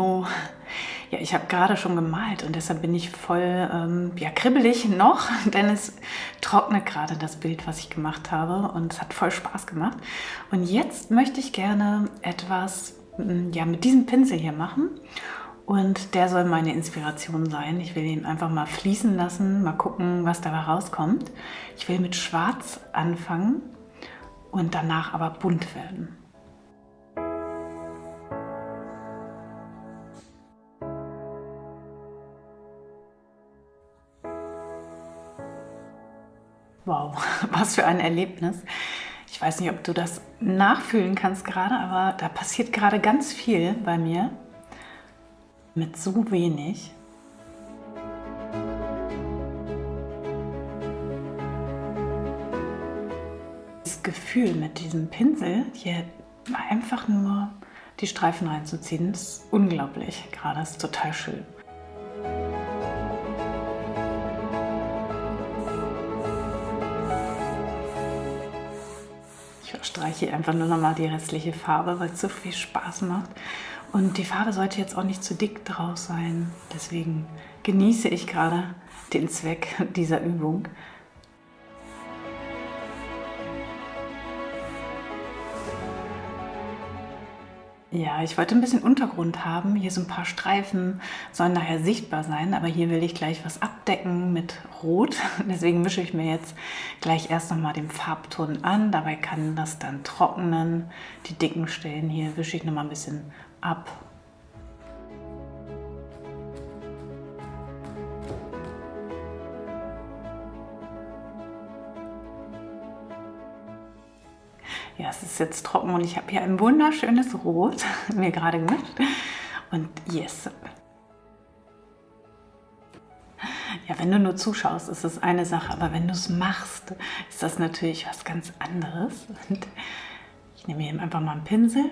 Hallo. Ja, ich habe gerade schon gemalt und deshalb bin ich voll ähm, ja, kribbelig noch, denn es trocknet gerade das Bild, was ich gemacht habe und es hat voll Spaß gemacht. Und jetzt möchte ich gerne etwas mm, ja, mit diesem Pinsel hier machen und der soll meine Inspiration sein. Ich will ihn einfach mal fließen lassen, mal gucken, was dabei rauskommt. Ich will mit Schwarz anfangen und danach aber bunt werden. Wow, was für ein Erlebnis. Ich weiß nicht, ob du das nachfühlen kannst gerade, aber da passiert gerade ganz viel bei mir mit so wenig. Das Gefühl mit diesem Pinsel hier einfach nur die Streifen reinzuziehen, ist unglaublich. Gerade ist total schön. Streiche einfach nur noch mal die restliche Farbe, weil es so viel Spaß macht. Und die Farbe sollte jetzt auch nicht zu dick drauf sein. Deswegen genieße ich gerade den Zweck dieser Übung. Ja, ich wollte ein bisschen Untergrund haben. Hier so ein paar Streifen sollen nachher sichtbar sein, aber hier will ich gleich was abdecken mit Rot. Deswegen mische ich mir jetzt gleich erst nochmal den Farbton an. Dabei kann das dann trocknen. Die dicken Stellen hier wische ich nochmal ein bisschen ab jetzt trocken und ich habe hier ein wunderschönes Rot mir gerade gemischt. Und yes. Ja, wenn du nur zuschaust, ist es eine Sache, aber wenn du es machst, ist das natürlich was ganz anderes. Und ich nehme hier einfach mal einen Pinsel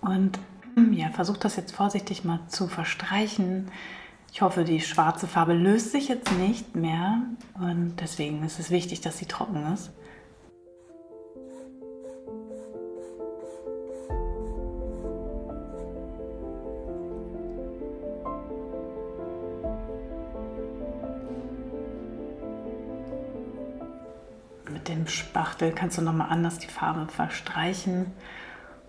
und ja, versuche das jetzt vorsichtig mal zu verstreichen. Ich hoffe, die schwarze Farbe löst sich jetzt nicht mehr und deswegen ist es wichtig, dass sie trocken ist. Dem Spachtel kannst du nochmal anders die Farbe verstreichen.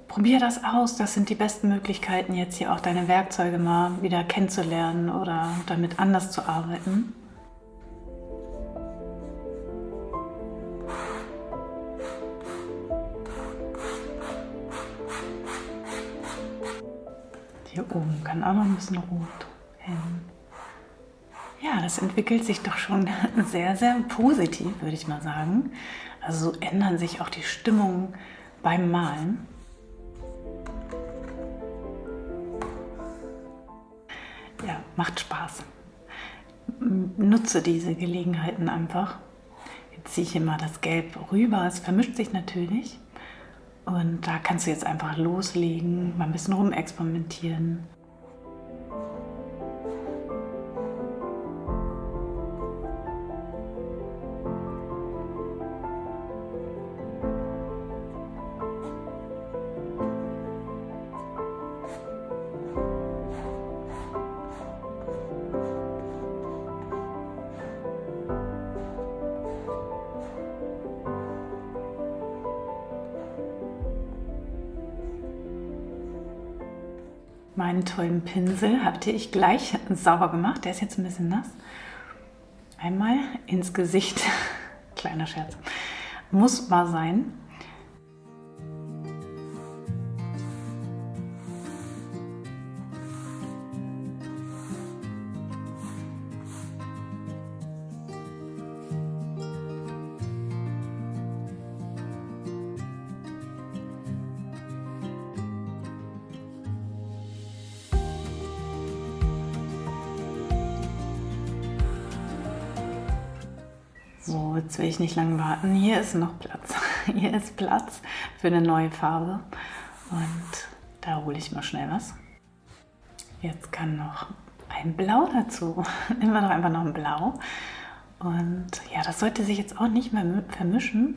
Probier das aus, das sind die besten Möglichkeiten, jetzt hier auch deine Werkzeuge mal wieder kennenzulernen oder damit anders zu arbeiten. Hier oben kann auch noch ein bisschen rot hin. Das entwickelt sich doch schon sehr, sehr positiv, würde ich mal sagen. Also so ändern sich auch die Stimmungen beim Malen. Ja, macht Spaß. Nutze diese Gelegenheiten einfach. Jetzt ziehe ich mal das Gelb rüber. Es vermischt sich natürlich. Und da kannst du jetzt einfach loslegen, mal ein bisschen rumexperimentieren. Meinen tollen Pinsel hatte ich gleich sauber gemacht. Der ist jetzt ein bisschen nass. Einmal ins Gesicht. Kleiner Scherz. Muss mal sein. So, jetzt will ich nicht lange warten. Hier ist noch Platz. Hier ist Platz für eine neue Farbe. Und da hole ich mal schnell was. Jetzt kann noch ein Blau dazu. Nehmen wir doch einfach noch ein Blau. Und ja, das sollte sich jetzt auch nicht mehr vermischen.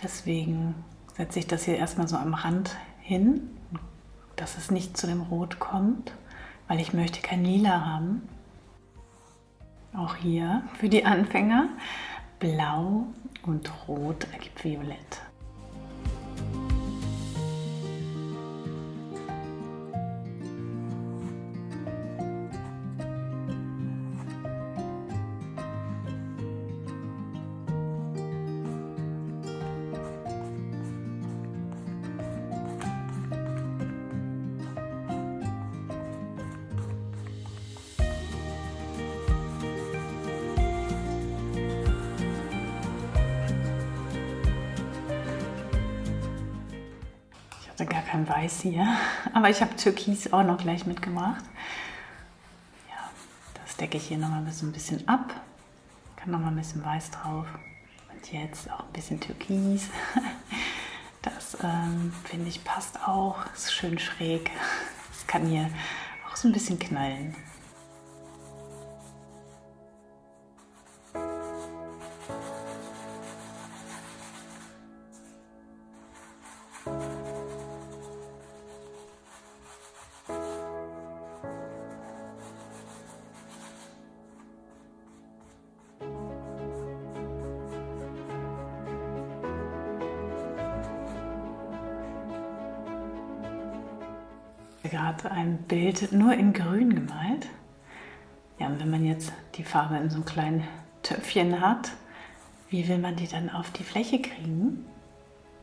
Deswegen setze ich das hier erstmal so am Rand hin, dass es nicht zu dem Rot kommt. weil ich möchte kein Lila haben. Auch hier für die Anfänger. Blau und Rot ergibt Violett. Hatte gar kein Weiß hier, aber ich habe Türkis auch noch gleich mitgemacht. Ja, das decke ich hier noch mal ein bisschen ab. Kann noch mal ein bisschen Weiß drauf. Und jetzt auch ein bisschen Türkis. Das ähm, finde ich passt auch. Ist schön schräg. Es kann hier auch so ein bisschen knallen. Gerade ein Bild nur in grün gemalt. Ja, und wenn man jetzt die Farbe in so einem kleinen Töpfchen hat, wie will man die dann auf die Fläche kriegen?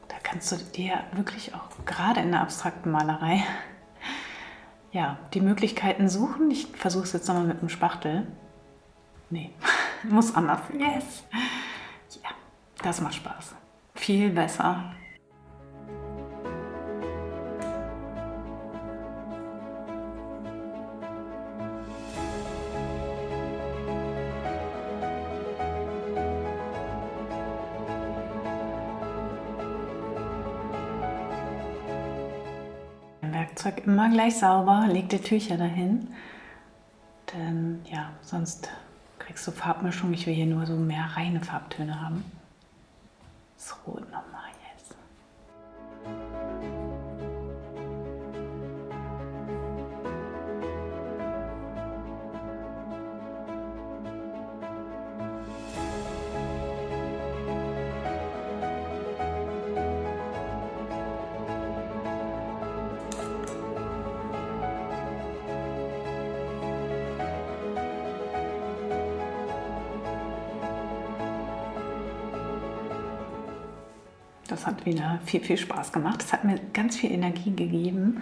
Da kannst du dir wirklich auch gerade in der abstrakten Malerei ja, die Möglichkeiten suchen. Ich versuche es jetzt nochmal mit dem Spachtel. Nee, muss anders. Yes! Ja, das macht Spaß. Viel besser Werkzeug immer gleich sauber, leg die Tücher dahin. Denn ja, sonst kriegst du Farbmischung. Ich will hier nur so mehr reine Farbtöne haben. Das Rot nochmal. Das hat wieder viel, viel Spaß gemacht. Es hat mir ganz viel Energie gegeben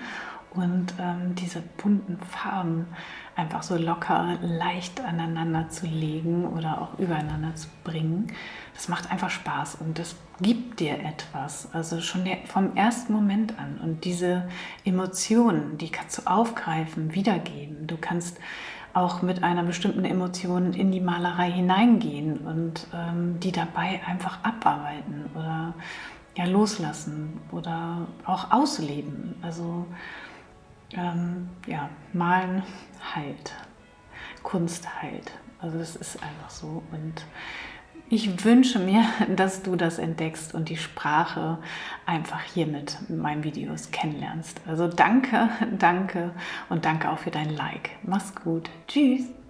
und ähm, diese bunten Farben einfach so locker, leicht aneinander zu legen oder auch übereinander zu bringen. Das macht einfach Spaß und das gibt dir etwas, also schon der, vom ersten Moment an. Und diese Emotionen, die kannst du aufgreifen, wiedergeben. Du kannst auch mit einer bestimmten Emotion in die Malerei hineingehen und ähm, die dabei einfach abarbeiten oder ja, loslassen oder auch ausleben. Also ähm, ja, malen heilt, Kunst heilt. Also das ist einfach so. Und ich wünsche mir, dass du das entdeckst und die Sprache einfach hier mit meinen Videos kennenlernst. Also danke, danke und danke auch für dein Like. Mach's gut. Tschüss.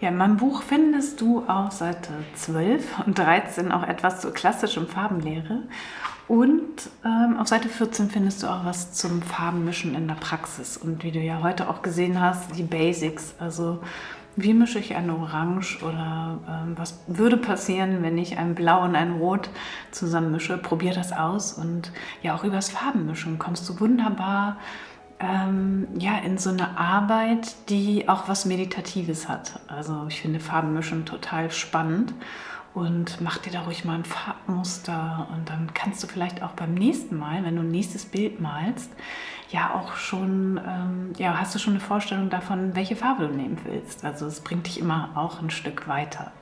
Ja, in meinem Buch findest du auf Seite 12 und 13 auch etwas zur klassischen Farbenlehre. Und ähm, auf Seite 14 findest du auch was zum Farbenmischen in der Praxis. Und wie du ja heute auch gesehen hast, die Basics. Also wie mische ich ein Orange oder ähm, was würde passieren, wenn ich ein Blau und ein Rot zusammen mische. Probier das aus und ja, auch übers Farbenmischen kommst du wunderbar ähm, ja, in so eine Arbeit, die auch was Meditatives hat. Also ich finde Farbenmischen total spannend und mach dir da ruhig mal ein Farbmuster und dann kannst du vielleicht auch beim nächsten Mal, wenn du ein nächstes Bild malst, ja auch schon, ähm, ja, hast du schon eine Vorstellung davon, welche Farbe du nehmen willst. Also es bringt dich immer auch ein Stück weiter.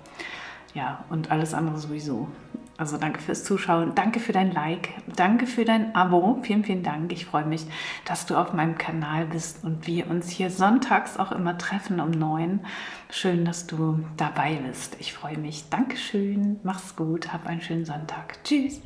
Ja, und alles andere sowieso. Also danke fürs Zuschauen, danke für dein Like, danke für dein Abo. Vielen, vielen Dank. Ich freue mich, dass du auf meinem Kanal bist und wir uns hier sonntags auch immer treffen um neun. Schön, dass du dabei bist. Ich freue mich. Dankeschön. Mach's gut. Hab einen schönen Sonntag. Tschüss.